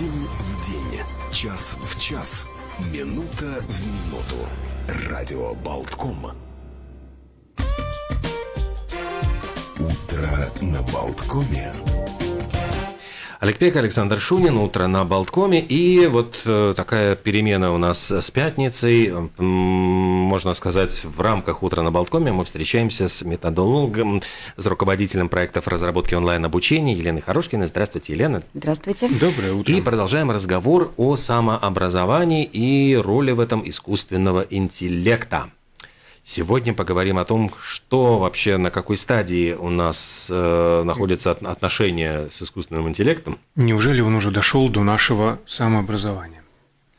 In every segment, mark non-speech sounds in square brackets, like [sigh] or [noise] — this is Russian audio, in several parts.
День в день, час в час, минута в минуту. Радио Болтком. Утро на Болткоме. Олег Александр Шунин, утро на Болткоме. И вот э, такая перемена у нас с пятницей. Можно сказать, в рамках утра на Болткоме мы встречаемся с методологом, с руководителем проектов разработки онлайн-обучения Еленой Хорошкиной. Здравствуйте, Елена. Здравствуйте. Доброе утро. И продолжаем разговор о самообразовании и роли в этом искусственного интеллекта. Сегодня поговорим о том, что вообще, на какой стадии у нас э, находятся от- отношения с искусственным интеллектом. Неужели он уже дошел до нашего самообразования?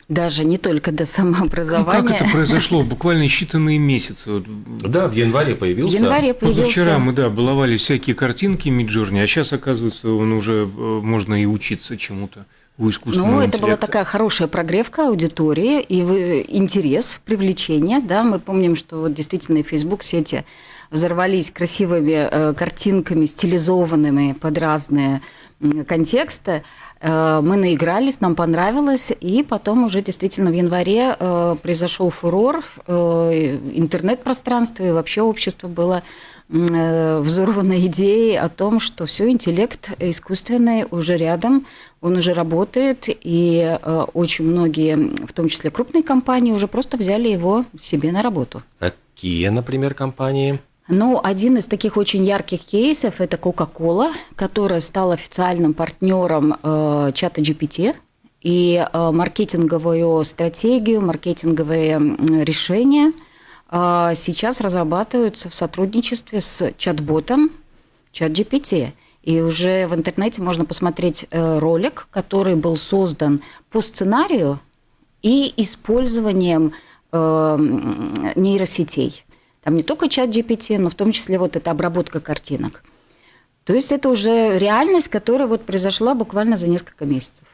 Даже не только до Как самообразования. это произошло? Буквально считанные месяцы. Вот Да, в январе В появился. январе появился... Позавчера мы, да, баловали всякие картинки Миджорни, а сейчас, оказывается, он уже э, можно и учиться чему-то у искусственного Ну, это была такая хорошая прогревка аудитории и интерес, привлечение. Да, мы помним, что вот действительно и Facebook сети взорвались красивыми э, картинками, стилизованными под разные м, контексты. Э, мы наигрались, нам понравилось, и потом уже действительно в январе э, произошел фурор, э, интернет-пространство и вообще общество было э, взорвано идеей о том, что все интеллект искусственный уже рядом, он уже работает, и э, очень многие, в том числе крупные компании, уже просто взяли его себе на работу. Какие, например, компании? Ну, один из таких очень ярких кейсов – это Coca-Cola, которая стала официальным партнером э, чата GPT. И э, маркетинговую стратегию, маркетинговые решения сейчас разрабатываются в сотрудничестве с чат-ботом чат GPT. И уже в интернете можно посмотреть э, ролик, который был создан по сценарию и использованием э, нейросетей. Там не только чат GPT, но в том числе вот эта обработка картинок. То есть это уже реальность, которая вот произошла буквально за несколько месяцев.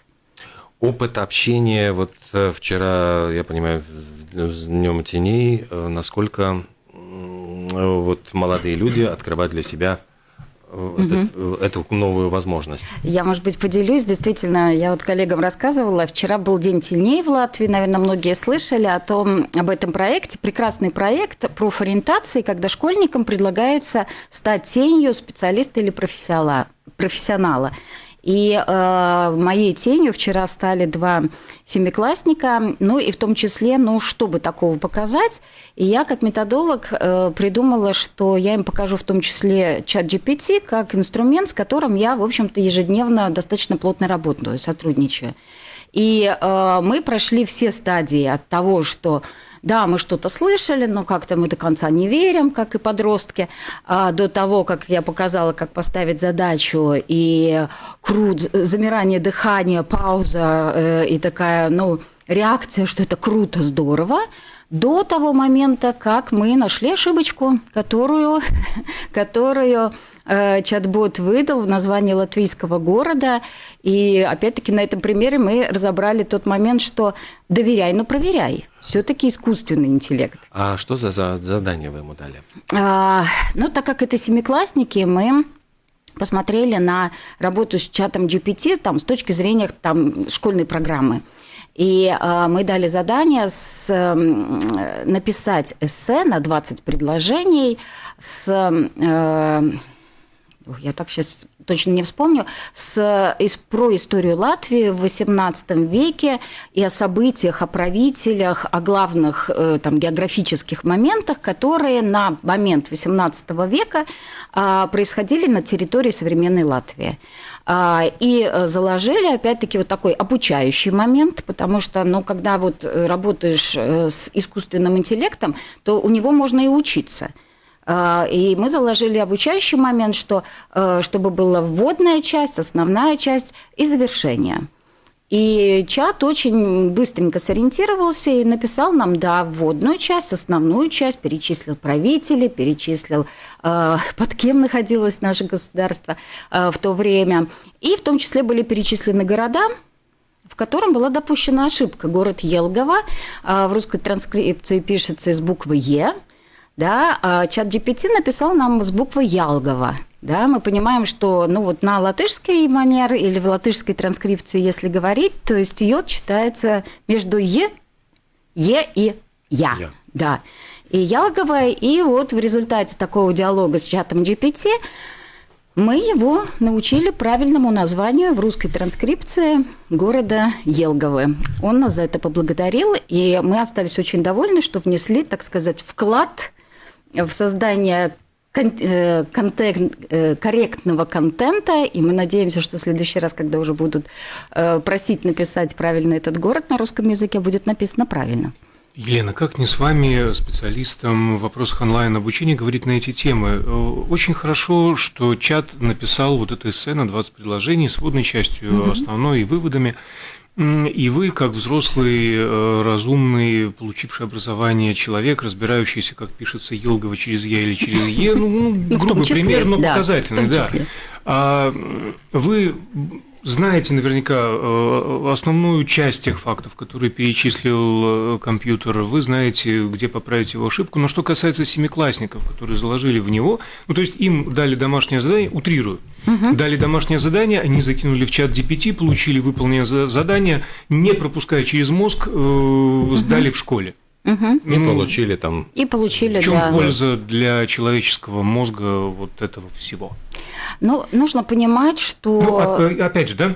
Опыт общения, вот э, вчера, я понимаю, Днем теней, э, насколько вот молодые люди открывают для себя э, этот- э, эту новую возможность. Я, может быть, поделюсь. Действительно, я вот коллегам рассказывала. Вчера был День теней в Латвии. Наверное, многие слышали о том, об этом проекте. Прекрасный проект профориентации, когда школьникам предлагается стать тенью специалиста или профессионала. профессионала. И э, моей тенью вчера стали два семиклассника, ну и в том числе, ну, чтобы такого показать. И я, как методолог, э, придумала, что я им покажу в том числе чат GPT как инструмент, с которым я, в общем-то, ежедневно достаточно плотно работаю, сотрудничаю. И э, мы прошли все стадии от того, что да, мы что-то слышали, но как-то мы до конца не верим, как и подростки, а, до того, как я показала, как поставить задачу, и крут, замирание дыхания, пауза э, и такая, ну, реакция, что это круто, здорово, до того момента, как мы нашли ошибочку, которую, [laughs] которую чат-бот выдал в названии латвийского города. И опять-таки на этом примере мы разобрали тот момент, что доверяй, но проверяй. Все-таки искусственный интеллект. А что за, за задание вы ему дали? А, ну, так как это семиклассники, мы посмотрели на работу с чатом GPT там, с точки зрения там, школьной программы. И э, мы дали задание с, м, написать эссе на 20 предложений с... э, я так сейчас точно не вспомню, с, из, про историю Латвии в XVIII веке и о событиях, о правителях, о главных э, там, географических моментах, которые на момент XVIII века а, происходили на территории современной Латвии. А, И э, заложили, опять-таки, вот такой обучающий момент, потому что, ну, когда вот э, работаешь э, с искусственным интеллектом, то у него можно и учиться. А, И мы заложили обучающий момент, что, э, чтобы была вводная часть, основная часть и завершение. И чат очень быстренько сориентировался и написал нам, да, вводную часть, основную часть, перечислил правителей, перечислил, э, [laughs] под кем находилось наше государство э, в то время. И в том числе были перечислены города, в котором была допущена ошибка. Город Елгово э, в русской транскрипции пишется с буквы «Е», да, а чат GPT написал нам с буквы Ялгова. Да, мы понимаем, что ну вот на латышский манер или в латышской транскрипции, если говорить, то есть йод читается между е, е и я. Я. Да. И ялговое, и вот в результате такого диалога с чатом GPT мы его научили правильному названию в русской транскрипции города Елговы. Он нас за это поблагодарил, и мы остались очень довольны, что внесли, так сказать, вклад в создание э, контент- э, корректного контента, и мы надеемся, что в следующий раз, когда уже будут э, просить написать правильно этот город на русском языке, будет написано правильно. Елена, как не с вами, специалистом в вопросах онлайн-обучения, говорить на эти темы? Очень хорошо, что чат написал вот это эссе на 20 предложений с вводной частью основной и выводами. И вы, как взрослый, э, разумный, получивший образование человек, разбирающийся, как пишется Елгово через «я» или через «е», ну, [laughs] ну, Ну, грубый числе, пример, но да, показательный, да. А вы знаете наверняка э, основную часть тех фактов, которые перечислил э, компьютер, вы знаете, где поправить его ошибку, но что касается семиклассников, которые заложили в него, ну то есть им дали домашнее задание, утрирую, дали домашнее задание, они закинули в чат GPT, получили выполненное за- задание, не пропуская через мозг, э, сдали в школе. Мгм. И получили там И получили, В чем да. польза для человеческого мозга вот этого всего? Ну, нужно понимать, что... Ну, оп- опять же, да,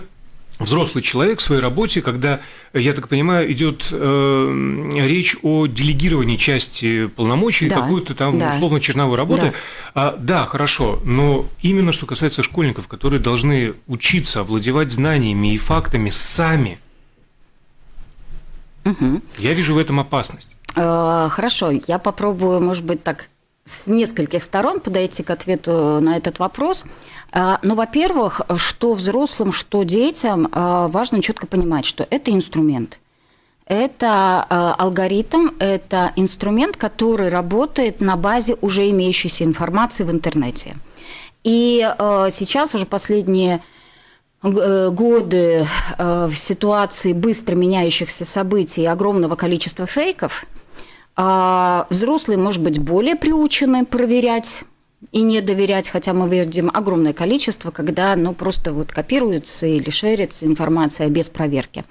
взрослый человек в своей работе, когда, я так понимаю, идет э, речь о делегировании части полномочий, Да, какую-то там да. условно черновой работы. Да. А, да, хорошо, но именно что касается школьников, которые должны учиться овладевать знаниями и фактами сами, Мгм. я вижу в этом опасность. Э, Хорошо, я попробую, может быть, так с нескольких сторон подойти к ответу на этот вопрос. Э, Ну, во-первых, что взрослым, что детям э, важно четко понимать, что это инструмент. Это э, алгоритм, это инструмент, который работает на базе уже имеющейся информации в интернете. И э, сейчас уже последние э, годы э, в ситуации быстро меняющихся событий и огромного количества фейков, а взрослые, может быть, более приучены проверять и не доверять, хотя мы видим огромное количество, когда ну, просто вот копируется или шерится информация без проверки.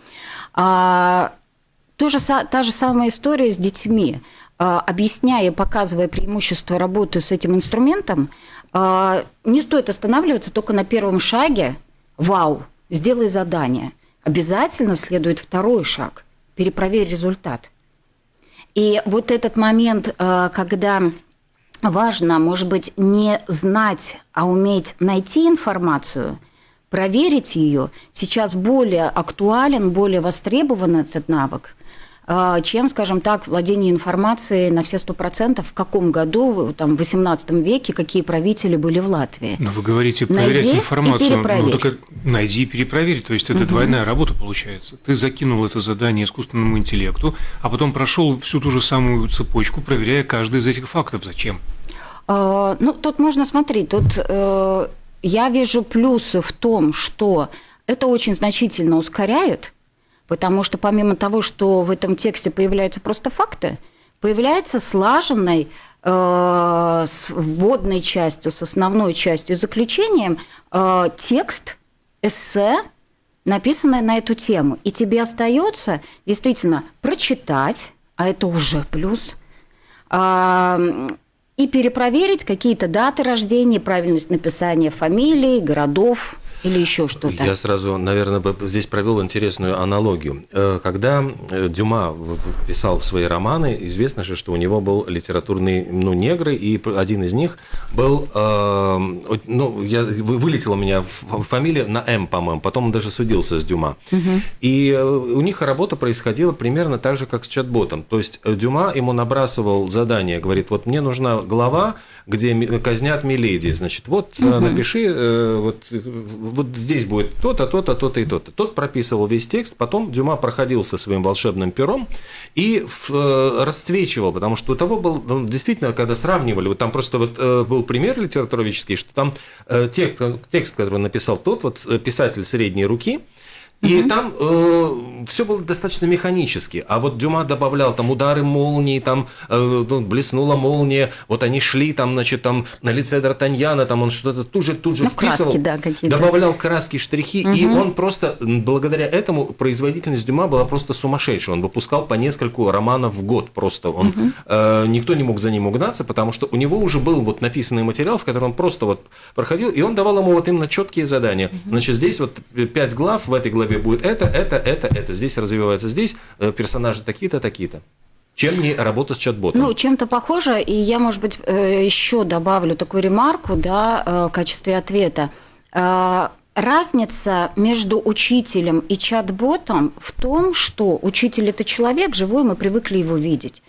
А, то же, са- та же самая история с детьми. А, Объясняя и показывая преимущество работы с этим инструментом, а, не стоит останавливаться только на первом шаге. Вау, сделай задание. Обязательно следует второй шаг. Перепроверь результат. И вот этот момент, э, когда важно, может быть, не знать, а уметь найти информацию, проверить ее, сейчас более актуален, более востребован этот навык, чем, скажем так, владение информацией на все сто процентов, в каком году, там, в 18 веке, какие правители были в Латвии. Но вы говорите проверять Найди и информацию. Ну, перепроверь. так найди и перепроверь. То есть это двойная работа получается. Ты закинул это задание искусственному интеллекту, а потом прошел всю ту же самую цепочку, проверяя каждый из этих фактов. Зачем? Э, Ну, тут можно смотреть. Тут э, я вижу плюсы в том, что это очень значительно ускоряет, потому что помимо того, что в этом тексте появляются просто факты, появляется слаженный э, с вводной частью, с основной частью, заключением э, текст, эссе, написанное на эту тему. И тебе остается действительно прочитать, а это уже плюс, а, и перепроверить какие-то даты рождения, правильность написания фамилий, городов или еще что-то. Я сразу, наверное, бы здесь провел интересную аналогию. Э, Когда э, Дюма писал свои романы, известно же, что у него был литературный, ну, негры, и один из них был, э, от- ну, я, вы- вылетела у меня фамилия на М, по-моему, потом он даже судился с Дюма. И э, у них работа происходила примерно так же, как с чат-ботом. То есть Дюма ему набрасывал задание, говорит, вот мне нужна глава, где казнят Миледи, значит, вот э, напиши, вот, вот здесь будет то-то, то-то, то-то и то-то. Тот прописывал весь текст, потом Дюма проходил со своим волшебным пером и э, расцвечивал, потому что у того был, ну, действительно, когда сравнивали, вот там просто вот э, был пример литературоведческий, что там э, текст, текст, который он написал тот вот э, писатель средней руки, И там э, все было достаточно механически. А вот Дюма добавлял там удары молнии, там э, ну, блеснула молния, вот они шли там, значит, там на лице Д'Артаньяна, там он что-то тут же, тут же Ну, вписывал, краски, да, какие-то. добавлял краски, штрихи, и он просто, благодаря этому, производительность Дюма была просто сумасшедшая. Он выпускал по нескольку романов в год просто. Он, э, никто не мог за ним угнаться, потому что у него уже был вот написанный материал, в котором он просто вот проходил, и он давал ему вот именно четкие задания. Значит, здесь вот пять глав, в этой главе будет это, это, это, это. Здесь развивается здесь, э, персонажи такие-то, такие-то. Чем не работа с чат-ботом? Ну, чем-то похоже, и я, может быть, э, еще добавлю такую ремарку, да, э, в качестве ответа. Разница между учителем и чат-ботом в том, что учитель – это человек живой, мы привыкли его видеть.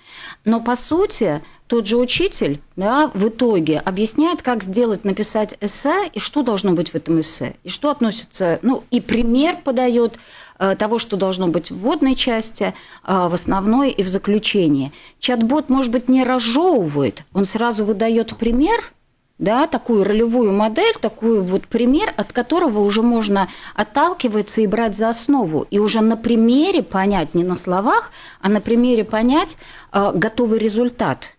Но, по сути, тот же учитель да, в итоге объясняет, как сделать, написать эссе, и что должно быть в этом эссе, и что относится, ну, и пример подает э, того, что должно быть в вводной части, э, в основной и в заключении. Чат-бот, может быть, не разжевывает, он сразу выдает пример, да, такую ролевую модель, такой вот пример, от которого уже можно отталкиваться и брать за основу, и уже на примере понять, не на словах, а на примере понять э, готовый результат.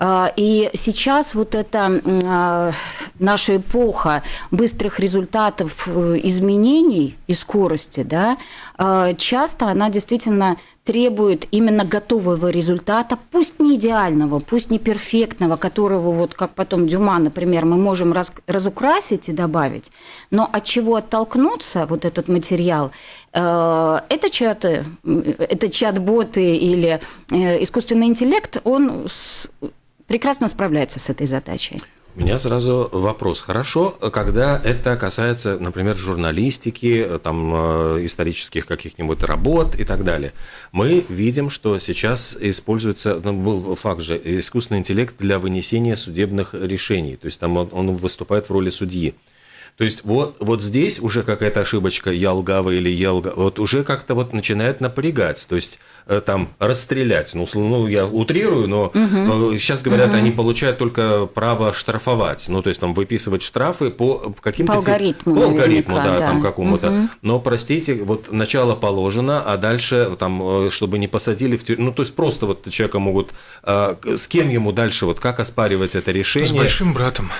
Э, И сейчас вот эта э, наша эпоха быстрых результатов э, изменений и скорости, да, э, часто она действительно требует именно готового результата, пусть не идеального, пусть не перфектного, которого вот как потом Дюма, например, мы можем раз, разукрасить и добавить, но от чего оттолкнуться вот этот материал, э, это чаты, это чат-боты или э, искусственный интеллект, он с- прекрасно справляется с этой задачей. Меня сразу вопрос. Хорошо, когда это касается, например, журналистики, там, э, исторических каких-нибудь работ и так далее. Мы видим, что сейчас используется, ну, был факт же, искусственный интеллект для вынесения судебных решений. То есть там он, он выступает в роли судьи. То есть вот, вот здесь уже какая-то ошибочка, я лгава или я вот уже как-то вот начинает напрягать, то есть э, там расстрелять, ну, условно, ну я утрирую, но э, сейчас говорят, они получают только право штрафовать, ну то есть там выписывать штрафы по каким-то... По алгоритму По алгоритму, да, да. там какому-то. Но, простите, вот начало положено, а дальше там, э, чтобы не посадили в тюрьму, ну то есть просто вот человека могут, э, с кем ему дальше, вот как оспаривать это С решение? большим братом.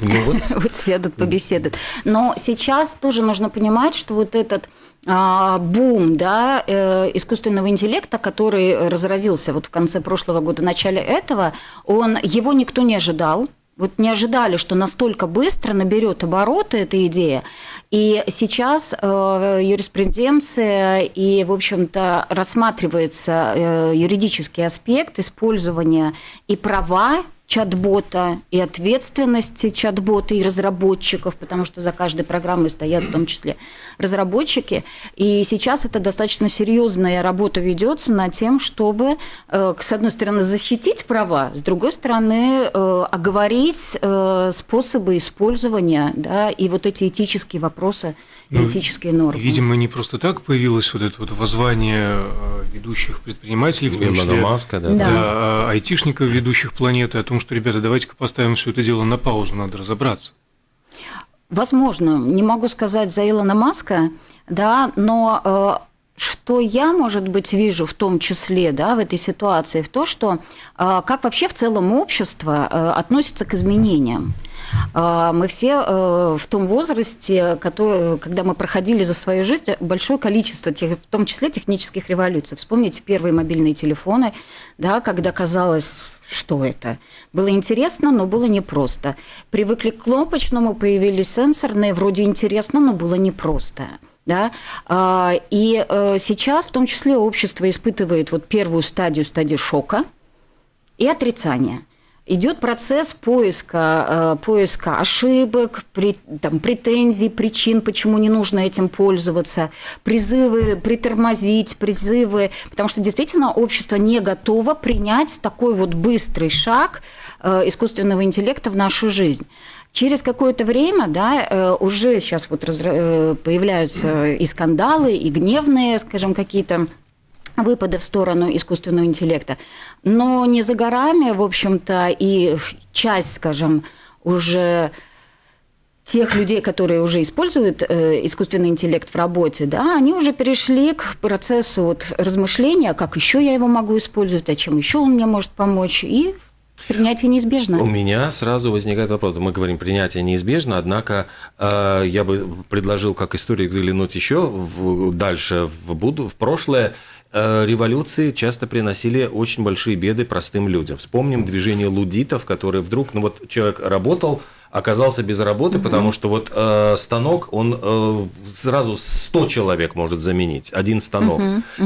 Ну вот, [laughs] вот сядут, побеседуют. Но сейчас тоже нужно понимать, что вот этот а, бум да, э, искусственного интеллекта, который разразился вот в конце прошлого года, начале этого, он, его никто не ожидал. Вот не ожидали, что настолько быстро наберет обороты эта идея. И сейчас э, юриспруденция и, в общем-то, рассматривается э, юридический аспект использования и права чат-бота и ответственности чат-бота и разработчиков, потому что за каждой программой стоят в том числе разработчики. И сейчас это достаточно серьезная работа ведется над тем, чтобы, э, с одной стороны, защитить права, с другой стороны, э, оговорить э, способы использования да, и вот эти этические вопросы, Ну, этические нормы. Видимо, не просто так появилось вот это вот воззвание э, ведущих предпринимателей, в том числе Маска, да. Да. да, а, айтишников, ведущих планеты, о том, что, ребята, давайте-ка поставим все это дело на паузу, надо разобраться. Возможно, не могу сказать за Илона Маска, да, но э, что я, может быть, вижу в том числе да, в этой ситуации, в то, что э, как вообще в целом общество э, относится к изменениям. Э, Мы все э, в том возрасте, когда мы проходили за свою жизнь большое количество, в том числе технических революций. Вспомните первые мобильные телефоны, да, когда казалось, что это. Было интересно, но было непросто. Привыкли к кнопочному, появились сенсорные, вроде интересно, но было непросто. Да? А, И э, сейчас в том числе общество испытывает вот первую стадию, стадию шока и отрицания. Идет процесс поиска, э, поиска ошибок, там, претензий, причин, почему не нужно этим пользоваться, призывы притормозить, призывы, потому что действительно общество не готово принять такой вот быстрый шаг э, искусственного интеллекта в нашу жизнь. Через какое-то время, да, э, уже сейчас вот появляются и скандалы, и гневные, скажем, какие-то выпады в сторону искусственного интеллекта. Но не за горами, в общем-то, и часть, скажем, уже тех людей, которые уже используют э, искусственный интеллект в работе, да, они уже перешли к процессу вот размышления, как еще я его могу использовать, а чем еще он мне может помочь, и принятие неизбежно. У меня сразу возникает вопрос. Мы говорим, принятие неизбежно, однако э, я бы предложил как историк заглянуть еще в, дальше в, буду, в прошлое. Э, революции часто приносили очень большие беды простым людям. Вспомним движение лудитов, которые вдруг, ну вот человек работал, оказался без работы, потому что вот э, станок, он э, сразу 100 человек может заменить, один станок.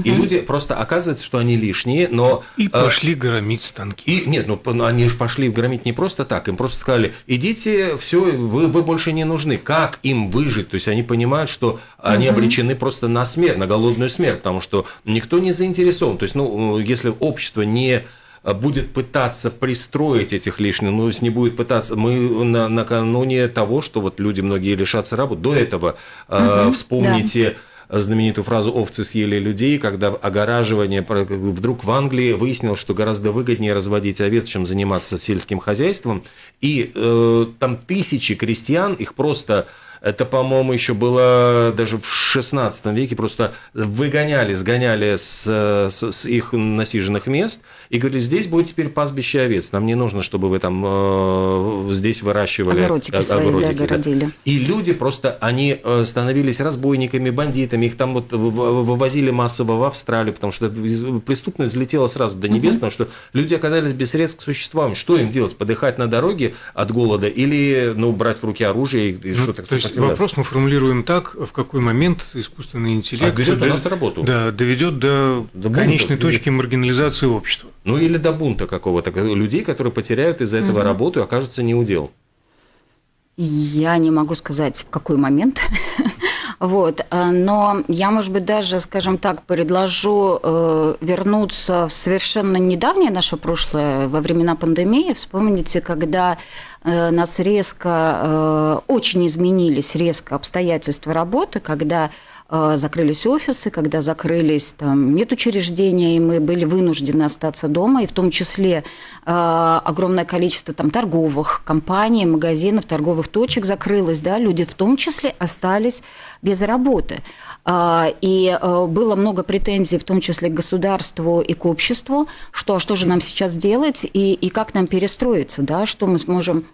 И люди просто оказывается, что они лишние, но... И э, пошли громить станки. и нет, ну они же пошли громить не просто так, им просто сказали, идите, все, вы, вы больше не нужны. Как им выжить? То есть они понимают, что они обречены просто на смерть, на голодную смерть, потому что никто не заинтересован. То есть, ну, если общество не будет пытаться пристроить этих лишних, ну, не будет пытаться, мы на, накануне того, что вот люди многие лишатся работы, до этого э, вспомните знаменитую фразу «овцы съели людей», когда огораживание вдруг в Англии выяснилось, что гораздо выгоднее разводить овец, чем заниматься сельским хозяйством. И э, там тысячи крестьян, их просто это, по-моему, еще было даже в 16 веке, просто выгоняли, сгоняли с, с- с их насиженных мест и говорили, здесь будет теперь пастбище овец, нам не нужно, чтобы вы там э, здесь выращивали Огородики свои, да, да. И люди просто, они э, становились разбойниками, бандитами, их там вот вывозили массово в Австралию, потому что преступность взлетела сразу до небес, потому что люди оказались без средств к существованию. Что им делать? Подыхать на дороге от голода или ну, брать в руки оружие и, Ну, что так то есть вопрос мы формулируем так, в какой момент искусственный интеллект Отведёт до- у нас работу. Да, доведет до, конечной точки маргинализации общества. Ну или до бунта какого-то, людей, которые потеряют из-за этого работу и окажутся неудел. Я не могу сказать, в какой момент. [laughs] Вот, э, но я, может быть, даже, скажем так, предложу э, вернуться в совершенно недавнее наше прошлое, во времена пандемии. Вспомните, когда э, нас резко, очень изменились резко обстоятельства работы, когда закрылись офисы, когда закрылись там, медучреждения, и мы были вынуждены остаться дома, и в том числе э, огромное количество там, торговых компаний, магазинов, торговых точек закрылось, да, люди в том числе остались без работы. А, И э, было много претензий, в том числе к государству и к обществу, что, а что же нам сейчас делать и, и как нам перестроиться, да, что мы сможем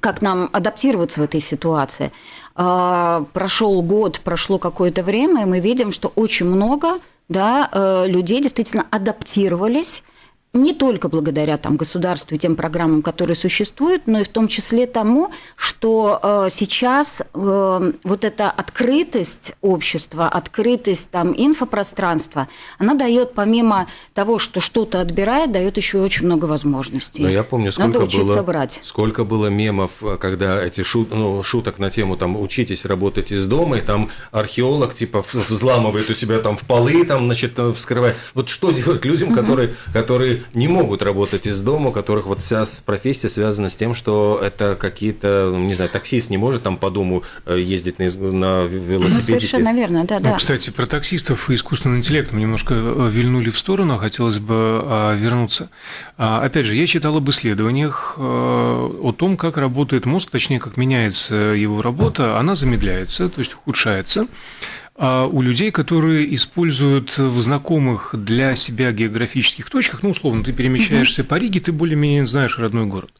как нам адаптироваться в этой ситуации. А, Прошел год, прошло какое-то время, и мы видим, что очень много да, э, людей действительно адаптировались не только благодаря там, государству и тем программам, которые существуют, но и в том числе тому, что э, сейчас э, вот эта открытость общества, открытость там, инфопространства, она дает помимо того, что что-то отбирает, дает еще очень много возможностей. Но я помню, сколько Надо было, брать. сколько было мемов, когда эти шут, ну, шуток на тему там учитесь работать из дома, и там археолог типа взламывает у себя там в полы, там, значит, э, вскрывает. Вот что делать людям, которые, которые не могут работать из дома, у которых вот вся профессия связана с тем, что это какие-то, ну, не знаю, таксист не может там по дому э, ездить на, на Ну, велосипеде. совершенно верно, да, Ну, да. кстати, про таксистов и искусственный интеллект мы немножко э, вильнули в сторону, а хотелось бы а, вернуться. А, Опять же, я читал об исследованиях э, о том, как работает мозг, точнее, как меняется его работа. Она замедляется, то есть ухудшается. А у людей, которые используют в знакомых для себя географических точках, ну, условно, ты перемещаешься по Риге, ты более-менее знаешь родной город.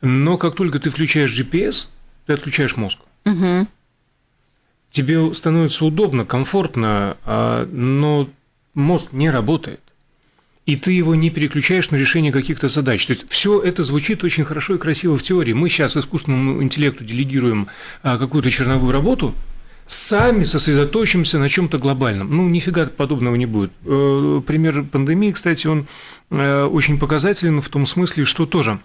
Но как только ты включаешь GPS, ты отключаешь мозг Мгм. тебе становится удобно, комфортно, а, но мозг не работает. И ты его не переключаешь на решение каких-то задач. То есть все это звучит очень хорошо и красиво в теории. Мы сейчас искусственному интеллекту делегируем а, какую-то черновую работу, сами сосредоточимся на чем-то глобальном. Ну, нифига подобного не будет. Э, Пример пандемии, кстати, он э, очень показателен в том смысле, что тоже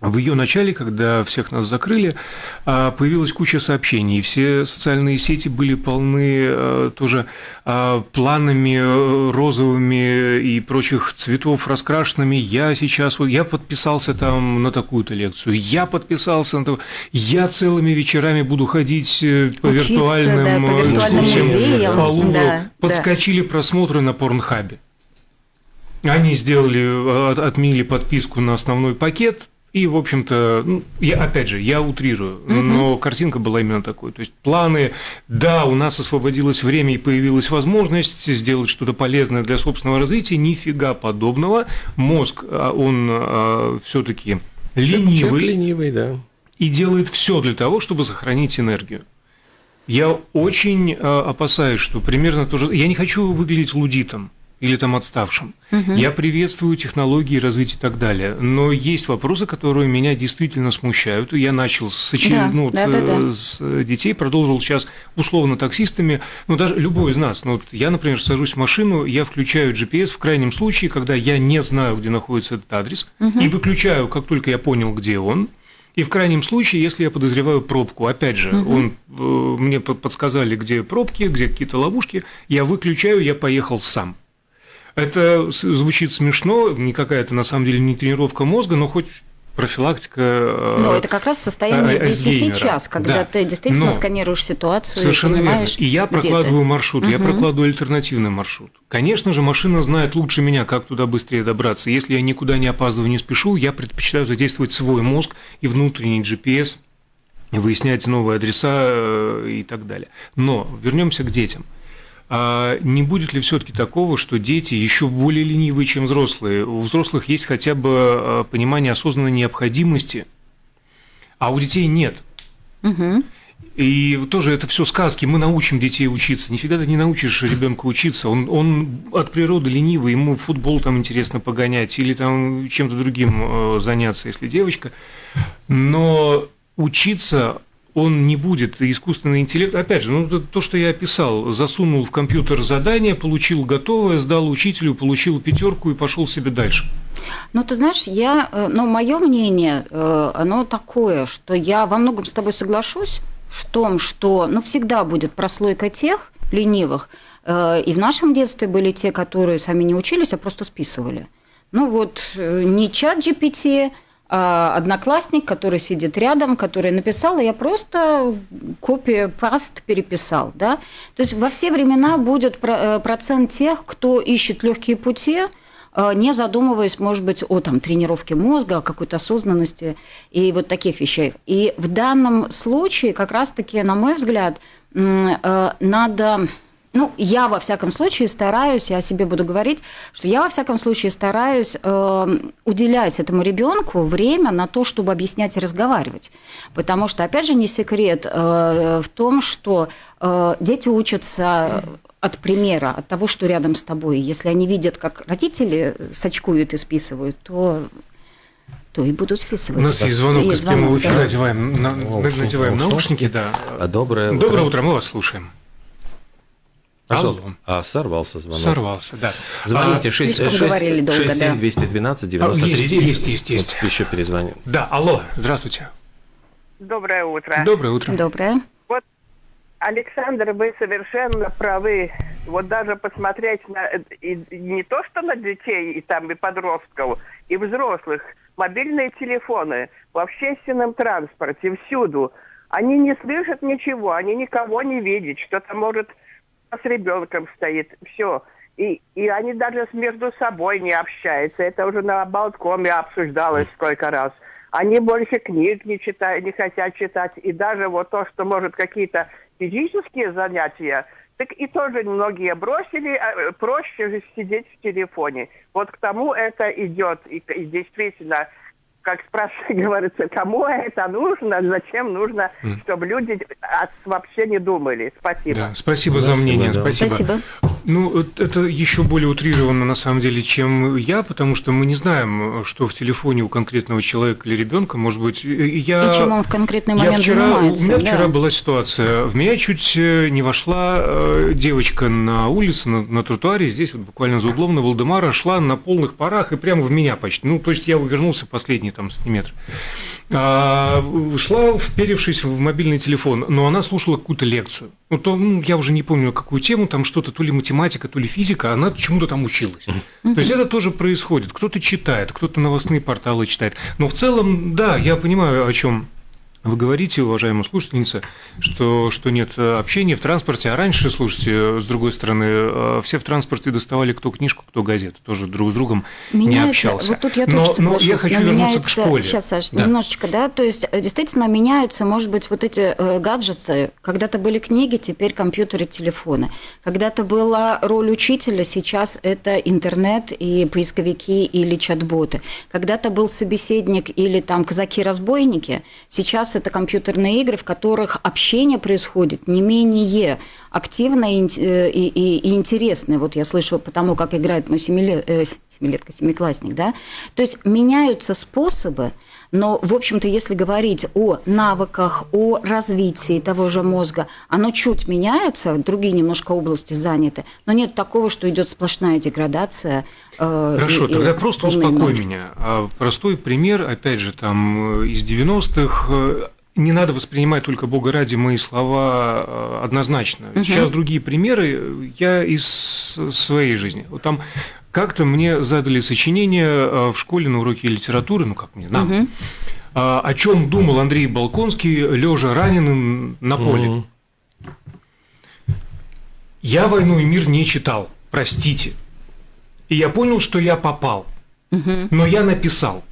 в ее начале, когда всех нас закрыли, а, появилась куча сообщений. Все социальные сети были полны э, тоже а, планами э, розовыми и прочих цветов раскрашенными. Я сейчас, вот я подписался там на такую-то лекцию, я подписался на то, я целыми вечерами буду ходить э, по Учиться, виртуальным, да, по виртуальным экскурсиям музеям, по Лувру. да, да. Подскочили просмотры на Порнхабе. Они сделали, от- отменили подписку на основной пакет, И, в общем-то, ну, я, опять же, я утрирую, угу. но картинка была именно такой. То есть планы, да, у нас освободилось время и появилась возможность сделать что-то полезное для собственного развития, нифига подобного. Мозг, а, он а, все-таки ленивый. Человек ленивый, да. И делает все для того, чтобы сохранить энергию. Я очень опасаюсь, что примерно то же... Я не хочу выглядеть лудитом или там отставшим. Угу. Я приветствую технологии, развитие и так далее. Но есть вопросы, которые меня действительно смущают. Я начал с, очеред... да, ну, да, да, да. с детей, продолжил сейчас условно таксистами. Ну, даже любой из нас. Ну, вот я, например, сажусь в машину, я включаю GPS в крайнем случае, когда я не знаю, где находится этот адрес, угу. и выключаю, как только я понял, где он. И в крайнем случае, если я подозреваю пробку, опять же, угу. он, э, мне подсказали, где пробки, где какие-то ловушки, я выключаю, я поехал сам. Это звучит смешно, никакая это на самом деле не тренировка мозга, но хоть профилактика. Э, но это как раз состояние здесь и сейчас, когда да. ты действительно Но сканируешь ситуацию. Совершенно и верно. И я прокладываю маршрут, угу. я прокладываю альтернативный маршрут. Конечно же, машина знает лучше меня, как туда быстрее добраться. Если я никуда не опаздываю, не спешу, я предпочитаю задействовать свой мозг и внутренний GPS, выяснять новые адреса э, и так далее. Но вернемся к детям. А не будет ли все-таки такого, что дети еще более ленивые, чем взрослые? У взрослых есть хотя бы а, понимание осознанной необходимости, а у детей нет. Угу. И тоже это все сказки. Мы научим детей учиться. Нифига ты не научишь ребенка учиться. Он, он от природы ленивый, ему футбол там интересно погонять или там чем-то другим э, заняться, если девочка. Но учиться он не будет искусственный интеллект. Опять же, ну, то, что я описал, засунул в компьютер задание, получил готовое, сдал учителю, получил пятерку и пошел себе дальше. Ну, ты знаешь, я, э, ну, мое мнение, э, оно такое, что я во многом с тобой соглашусь в том, что, ну, всегда будет прослойка тех ленивых, э, и в нашем детстве были те, которые сами не учились, а просто списывали. Ну, вот не чат GPT, одноклассник, который сидит рядом, который написал, и я просто копию паст переписал. Да? То есть во все времена будет э, процент тех, кто ищет легкие пути, э, не задумываясь, может быть, о там, тренировке мозга, о какой-то осознанности и вот таких вещах. И в данном случае, как раз-таки, на мой взгляд, э, надо ну, я во всяком случае стараюсь, я о себе буду говорить, что я во всяком случае стараюсь э, уделять этому ребенку время на то, чтобы объяснять и разговаривать. Потому что, опять же, не секрет э, в том, что э, дети учатся от примера, от того, что рядом с тобой. Если они видят, как родители сочкуют и списывают, то то и буду списывать. У нас есть звонок из прямого эфира, да. надеваем, на, надеваем наушники, да. А доброе утро. Доброе утро, мы вас слушаем. Пожалуйста. Алло. А, сорвался звонок. Сорвался, да. Звоните, 67 212 93. Есть, есть, есть. есть. Вот еще перезвоним. Да, алло, здравствуйте. Доброе утро. Доброе утро. Доброе. Вот, Александр, вы совершенно правы. Вот даже посмотреть на и, не то, что на детей, и там и подростков, и взрослых, мобильные телефоны в общественном транспорте, всюду, они не слышат ничего, они никого не видят, что-то может с ребенком стоит, все. И, и они даже между собой не общаются. Это уже на балконе обсуждалось сколько раз. Они больше книг не читают, не хотят читать. И даже вот то, что может какие-то физические занятия, так и тоже многие бросили, а, проще же сидеть в телефоне. Вот к тому это идет. И, и действительно, как спрашивается, [laughs] говорится, кому это нужно, зачем нужно, чтобы люди вообще не думали. Спасибо. Да, спасибо, за мнение. Да. Спасибо. спасибо. Ну, это еще более утрировано на самом деле, чем я, потому что мы не знаем, что в телефоне у конкретного человека или ребенка, может быть, я. И чем он в конкретный момент я вчера. У меня да. вчера была ситуация. В меня чуть э, не вошла э, девочка на улице, на, на тротуаре, здесь вот буквально за углом на Валдемара, шла на полных парах и прямо в меня почти. Ну, то есть я увернулся последний там сантиметр. А, шла, вперевшись в мобильный телефон, но она слушала какую-то лекцию. Ну, то, ну, я уже не помню, какую тему, там что-то, то ли математика, то ли физика, она чему-то там училась. То есть это тоже происходит. Кто-то читает, кто-то новостные порталы читает. Но в целом, да, я понимаю, о чем Вы говорите, уважаемая слушательница, что, что нет э, общения в транспорте, а раньше, слушайте, э, с другой стороны, э, все в транспорте доставали кто книжку, кто газету, тоже друг с другом меняется, не общался. Вот тут я но, тоже но я хочу но вернуться к школе. Сейчас, Саш, Да. немножечко, да, то есть действительно меняются, может быть, вот эти гаджеты. Когда-то были книги, теперь компьютеры, телефоны. Когда-то была роль учителя, сейчас это интернет и поисковики или чат-боты. Когда-то был собеседник или там казаки-разбойники, сейчас это компьютерные игры, в которых общение происходит не менее активно и, э, и, и- и интересно. Вот я слышу потому, как играет мой семилет, э, семилетка, семиклассник, да. То есть меняются способы, но, в общем-то, если говорить о навыках, о развитии того же мозга, оно чуть меняется, другие немножко области заняты, но нет такого, что идет сплошная деградация. э, Хорошо, и- и тогда просто полный успокой ноль. меня. А Простой пример, опять же, там э, из 90-х. э, Не надо воспринимать только Бога ради мои слова э, однозначно. Сейчас другие примеры я из своей жизни. Вот там как-то мне задали сочинение э, в школе на уроке литературы, ну как мне, нам, а, о чем думал Андрей Балконский, лежа раненым на поле. Мгм. Я «Войну и мир» не читал, простите. И я понял, что я попал. Но я написал.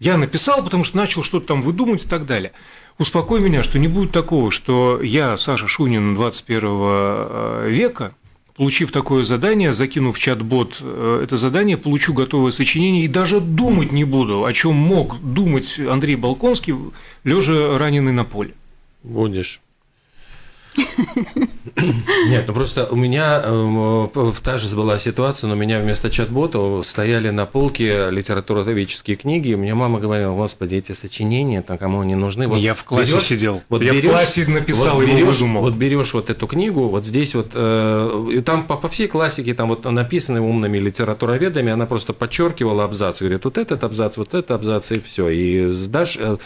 Я написал, потому что начал что-то там выдумывать и так далее. Успокой меня, что не будет такого, что я, Саша Шунин 21 э, века, получив такое задание, закинув в чат-бот э, это задание, получу готовое сочинение и даже думать не буду, о чем мог думать Андрей Балконский, лежа раненый на поле. Будешь. [laughs] Нет, ну просто у меня э, в- та же была ситуация, но у меня вместо чат-бота стояли на полке литературоведческие книги, и у меня мама говорила, господи, эти сочинения, там кому они нужны. Вот Я в классе берёшь- сидел. Вот Я в берёшь- классе написал, вот его берёшь- выдумал. Вот берешь вот эту книгу, вот здесь вот, э, и там по, по всей классике, там вот написаны умными литературоведами, она просто подчеркивала абзац, говорит, вот этот абзац, вот этот абзац, и все. И сдашь, э,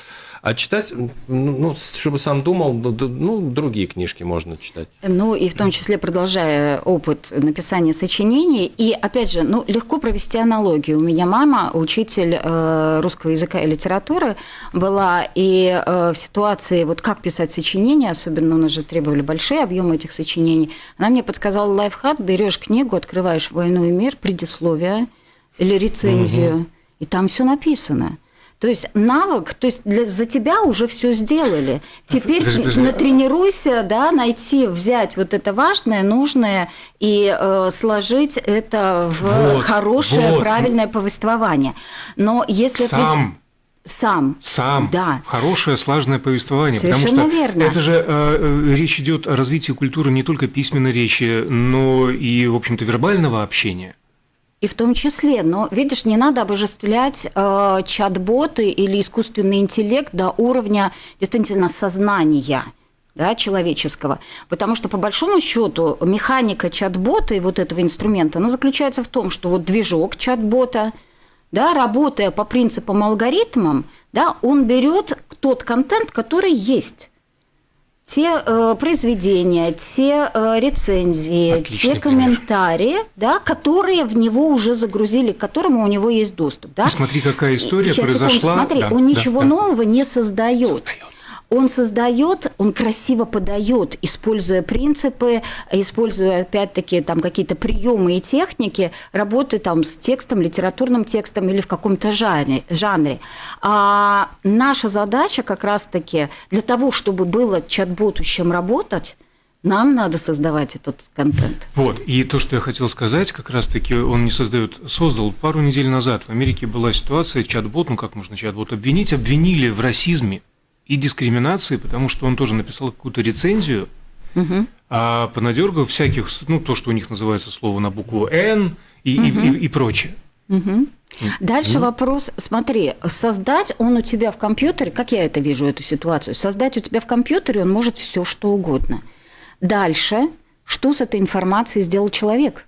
а читать, ну, ну, чтобы сам думал, ну, другие книжки можно читать. Ну, и в том числе продолжая опыт написания сочинений. И, опять же, ну, легко провести аналогию. У меня мама, учитель э, русского языка и литературы, была, и э, в ситуации, вот как писать сочинения, особенно у нас же требовали большие объемы этих сочинений, она мне подсказала лайфхак, берешь книгу, открываешь «Войну и мир», предисловие или рецензию, и там все написано. То есть навык, то есть для, за тебя уже все сделали. Теперь Подожди, подожди. натренируйся, да, найти, взять вот это важное, нужное и э, сложить это в Вот, хорошее, вот. правильное повествование. Но если Сам. сам, Сам. да, Хорошее, слаженное повествование. Совершенно потому что верно. это же э, э, речь идет о развитии культуры не только письменной речи, но и, в общем-то, вербального общения. И в том числе, но видишь, не надо обожествлять э, чат-боты или искусственный интеллект до уровня действительно сознания да, человеческого. Потому что, по большому счету, механика чат-бота и вот этого инструмента, она заключается в том, что вот движок чат-бота, да, работая по принципам алгоритмам, да, он берет тот контент, который есть. Те э, произведения, те э, рецензии, Отличный те пример. комментарии, да, которые в него уже загрузили, к которому у него есть доступ. Да? И смотри, какая история Сейчас, секунду, произошла. смотри, Да, он да, ничего да. нового не создает. Создает. Он создает, он красиво подает, используя принципы, используя опять-таки там какие-то приемы и техники работы там с текстом, литературным текстом или в каком-то жанре. жанре. А наша задача как раз-таки для того, чтобы было чат-боту чем работать, нам надо создавать этот контент. Вот, и то, что я хотел сказать, как раз-таки он не создает, создал пару недель назад. В Америке была ситуация, чат-бот, ну как можно чат-бот обвинить, обвинили в расизме и дискриминации, потому что он тоже написал какую-то рецензию, Мгм. а понадергав всяких, ну то, что у них называется слово на букву «Н» и, и- и- и прочее. Мгм. Дальше вопрос, смотри, создать он у тебя в компьютере, как я это вижу, эту ситуацию, создать у тебя в компьютере он может все что угодно. Дальше, что с этой информацией сделал человек?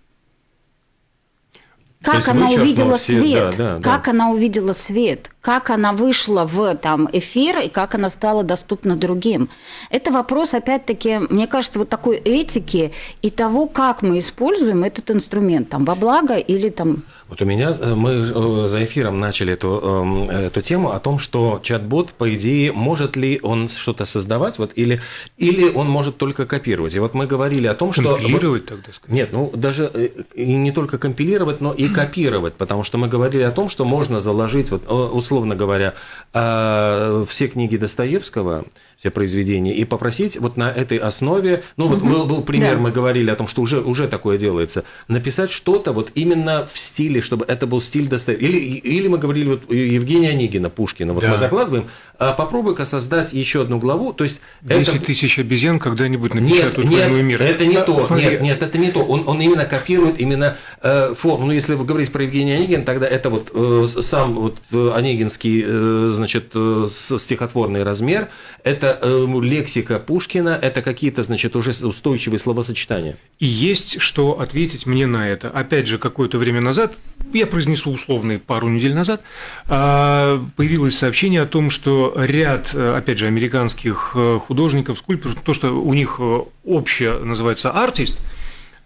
Как она увидела все, свет, да, да, как да. она увидела свет, как она вышла в там эфир и как она стала доступна другим. Это вопрос, опять-таки, мне кажется, вот такой этики и того, как мы используем этот инструмент, там, во благо или там... Вот у меня, э, мы э, за эфиром начали эту, эм, эту тему о том, что чат-бот, по идее, может ли он что-то создавать, вот, или, или он может только копировать. И вот мы говорили о том, что... Компилировать тогда, сказать. Нет, ну, даже э, и не только компилировать, но и копировать, потому что мы говорили о том, что можно заложить, вот, условно говоря, все книги Достоевского, все произведения, и попросить вот на этой основе, ну, вот угу. был, был пример, да. мы говорили о том, что уже, уже такое делается, написать что-то вот именно в стиле, чтобы это был стиль Достоевского. Или, или мы говорили, вот Евгения Онегина, Пушкина, вот да. мы закладываем, попробуй-ка создать еще одну главу, то есть... 10 это... тысяч обезьян когда-нибудь напечатают нет, «Войну и мир». это не то, смотри. нет, нет, это не то, он, он именно копирует именно э, форму, ну, если вы говорите про Евгения Онегина, тогда это вот э, сам вот э, Онегинский, э, значит, э, стихотворный размер, это э, лексика Пушкина, это какие-то, значит, уже устойчивые словосочетания. И есть что ответить мне на это. Опять же, какое-то время назад, я произнесу условный пару недель назад, а, появилось сообщение о том, что ряд, э, опять же, американских э, художников, скульпторов, то, что у них общее называется артист –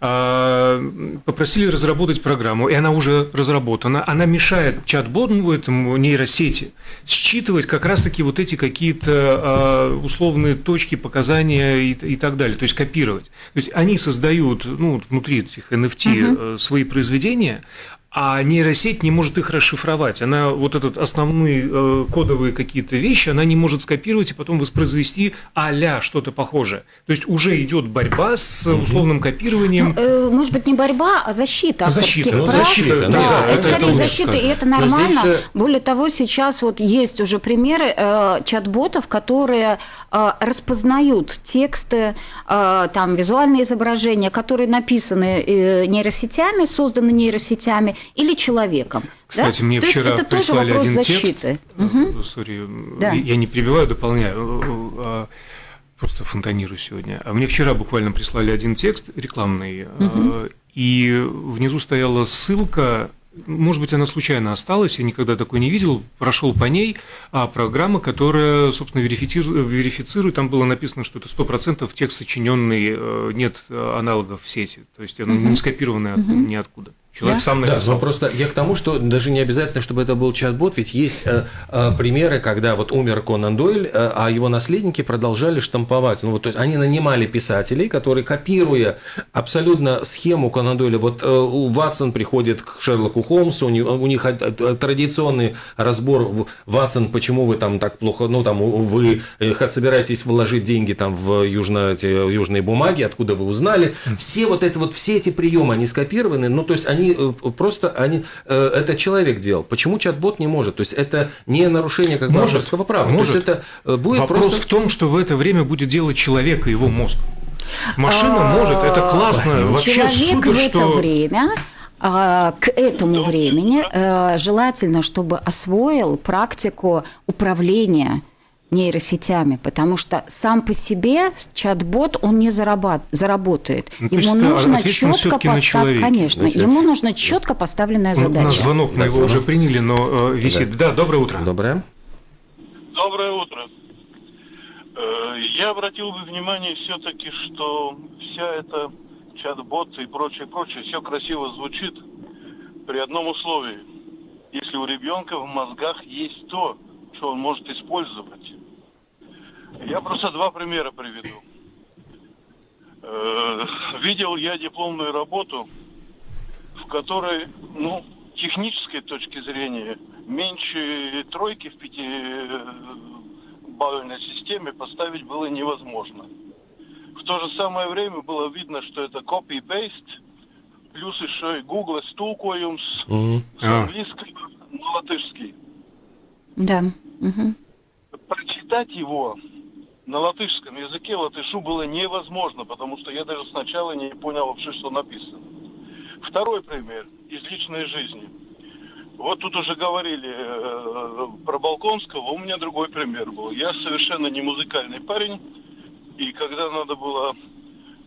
а, попросили разработать программу, и она уже разработана. Она мешает чат-боту, этому нейросети, считывать как раз-таки вот эти какие-то а, условные точки, показания и, и так далее, то есть копировать. То есть они создают ну, внутри этих NFT угу. свои произведения, а нейросеть не может их расшифровать. Она вот этот основные э, кодовые какие-то вещи, она не может скопировать и потом воспроизвести а что-то похожее. То есть уже идет борьба с условным копированием. Ну, э, может быть, не борьба, а защита. Защита, ну, защита, да, да, это, это, это защита, сказать. и это нормально. Здесь... Более того, сейчас вот есть уже примеры э, чат-ботов, которые э, распознают тексты, э, там визуальные изображения, которые написаны э, нейросетями, созданы нейросетями, или человеком. Кстати, да? мне То вчера это прислали один защиты. текст. Угу. Сори, да. я не перебиваю, дополняю а, просто фонтанирую сегодня. А мне вчера буквально прислали один текст рекламный, угу. и внизу стояла ссылка может быть, она случайно осталась, я никогда такой не видел, прошел по ней, а программа, которая, собственно, верифицирует, верифицирует там было написано, что это 100% текст сочиненный, э, нет аналогов в сети, то есть оно не скопированное угу. ниоткуда. Человек да? сам написал. Да, но просто я к тому, что даже не обязательно, чтобы это был чат-бот, ведь есть э, э, примеры, когда вот умер Конан Дойль, э, а его наследники продолжали штамповать. Ну вот, то есть они нанимали писателей, которые, копируя абсолютно схему Конан Дойля, вот э, Ватсон приходит к Шерлоку Холмсу, у них, у них традиционный разбор, Ватсон, почему вы там так плохо, ну там вы э, собираетесь вложить деньги там в южно, эти, южные бумаги, откуда вы узнали. Все вот это вот, все эти приемы, они скопированы, ну то есть они Э, просто они, э, это человек делал. Почему чат-бот не может? То есть это не нарушение как бы авторского права. Может. То есть это э, будет Вопрос просто... в том, что в это время будет делать человек и его мозг. Машина может, это классно, вообще Человек супер, в это что... время а, к этому времени желательно, чтобы освоил практику управления нейросетями, потому что сам по себе чат-бот он не зарабат, заработает. Ну, ему нужно четко поставить, конечно, значит, ему нужно четко поставленная ну, задача. На звонок мы его уже приняли, но э, висит. Да. да, доброе утро. Доброе. Доброе утро. Э, я обратил бы внимание все-таки, что вся эта чат-бот и прочее, прочее, все красиво звучит при одном условии. Если у ребенка в мозгах есть то, что он может использовать. Я просто два примера приведу. Э, видел я дипломную работу, в которой, ну, технической точки зрения, меньше тройки в пяти бальной системе поставить было невозможно. В то же самое время было видно, что это copy-paste, плюс еще и Google стулкоем с, mm-hmm. с английского на латышский. Да. Угу. Прочитать его на латышском языке латышу было невозможно, потому что я даже сначала не понял вообще, что написано. Второй пример из личной жизни. Вот тут уже говорили э, про Балконского, у меня другой пример был. Я совершенно не музыкальный парень, и когда надо было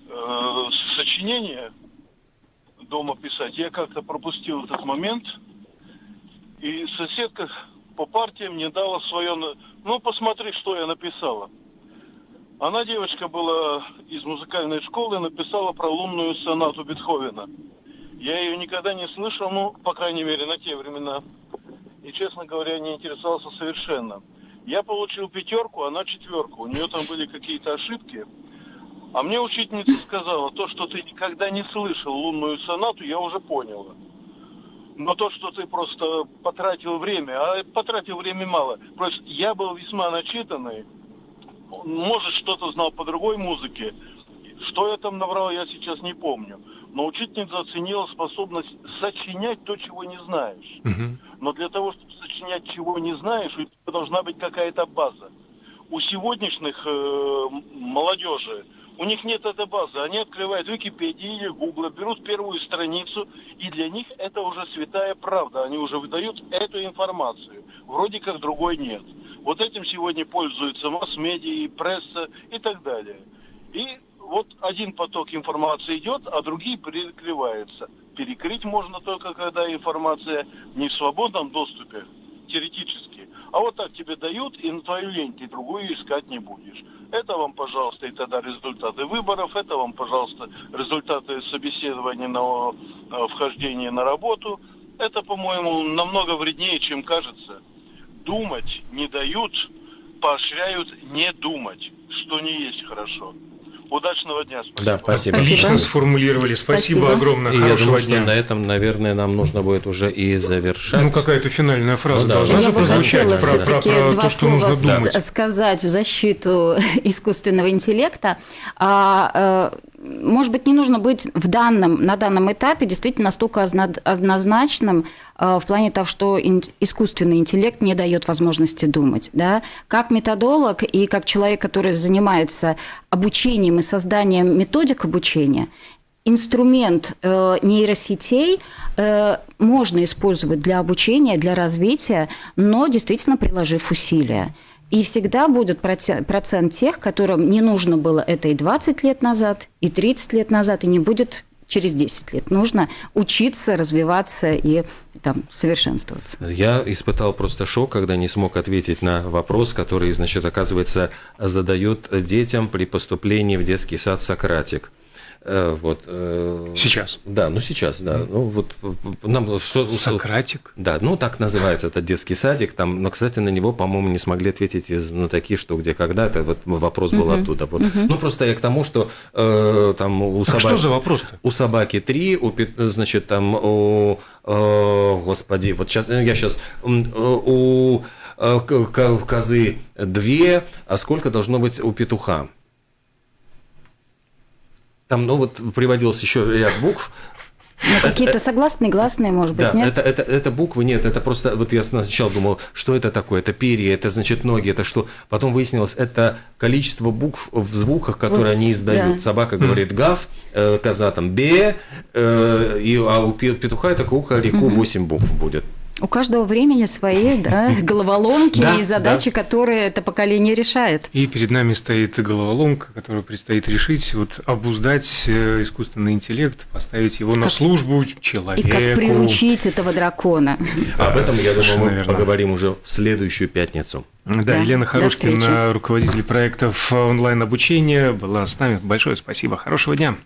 э, сочинение дома писать. Я как-то пропустил этот момент, и соседка по партиям мне дала свое... Ну, посмотри, что я написала. Она, девочка, была из музыкальной школы, написала про лунную сонату Бетховена. Я ее никогда не слышал, ну, по крайней мере, на те времена. И, честно говоря, не интересовался совершенно. Я получил пятерку, она четверку. У нее там были какие-то ошибки. А мне учительница сказала, то, что ты никогда не слышал лунную сонату, я уже поняла. Но то, что ты просто потратил время, а потратил время мало. Просто я был весьма начитанный, может, что-то знал по другой музыке. Что я там набрал, я сейчас не помню но учительница оценила способность сочинять то, чего не знаешь. Угу. Но для того, чтобы сочинять, чего не знаешь, у тебя должна быть какая-то база. У сегодняшних э, молодежи у них нет этой базы. Они открывают Википедию или Гугла, берут первую страницу, и для них это уже святая правда. Они уже выдают эту информацию. Вроде как другой нет. Вот этим сегодня пользуются масс-медиа, пресса и так далее. И вот один поток информации идет, а другие перекрываются. Перекрыть можно только, когда информация не в свободном доступе, теоретически. А вот так тебе дают, и на твою лень ты другую искать не будешь. Это вам, пожалуйста, и тогда результаты выборов, это вам, пожалуйста, результаты собеседования на вхождение на работу. Это, по-моему, намного вреднее, чем кажется. Думать не дают, поощряют не думать, что не есть хорошо. Удачного дня. Спасибо. Да, спасибо. Отлично сформулировали. Спасибо, спасибо. огромное. И я думаю, дня. что на этом, наверное, нам нужно будет уже и завершать. Ну, какая-то финальная фраза ну, да, должна же прозвучать про, про, про два то, что нужно думать. сказать в защиту [laughs] искусственного интеллекта. А, э, может быть, не нужно быть в данном, на данном этапе действительно настолько однозначным э, в плане того, что искусственный интеллект не дает возможности думать. Да? Как методолог и как человек, который занимается обучением и созданием методик обучения, инструмент э, нейросетей э, можно использовать для обучения, для развития, но действительно приложив усилия. И всегда будет процент тех, которым не нужно было это и 20 лет назад, и 30 лет назад, и не будет через 10 лет. Нужно учиться, развиваться и там, совершенствоваться. Я испытал просто шок, когда не смог ответить на вопрос, который, значит, оказывается, задают детям при поступлении в детский сад Сократик. Э, вот. Э, сейчас. Да, ну сейчас, да. Mm. Ну вот нам Сократик. Да, ну так называется этот детский садик. Там, но, кстати, на него, по-моему, не смогли ответить из на такие, что где когда. Это вот вопрос был mm-hmm. оттуда. Вот. Mm-hmm. Ну просто я к тому, что э, там у собаки. Что за вопрос? -то? У собаки три, у значит там у э, господи, вот сейчас я сейчас у э, козы две, а сколько должно быть у петуха? Там, ну вот приводился еще ряд букв, ну, какие-то согласные, гласные, может быть, да, нет? Это, это, это буквы нет, это просто, вот я сначала думал, что это такое, это перья, это значит ноги, это что? Потом выяснилось, это количество букв в звуках, которые вот, они издают. Да. Собака говорит гав, э, коза там бе, э, и, а у петуха это кукареку 8 букв будет. У каждого времени свои да, [laughs] головоломки и задачи, которые это поколение решает. И перед нами стоит головоломка, которую предстоит решить, вот обуздать э, искусственный интеллект, поставить его на службу человеку. И как приручить этого дракона. Об этом, я думаю, мы поговорим уже в следующую пятницу. Да, да Елена Харушкина, руководитель проектов онлайн-обучения, была с нами. Большое спасибо. Хорошего дня.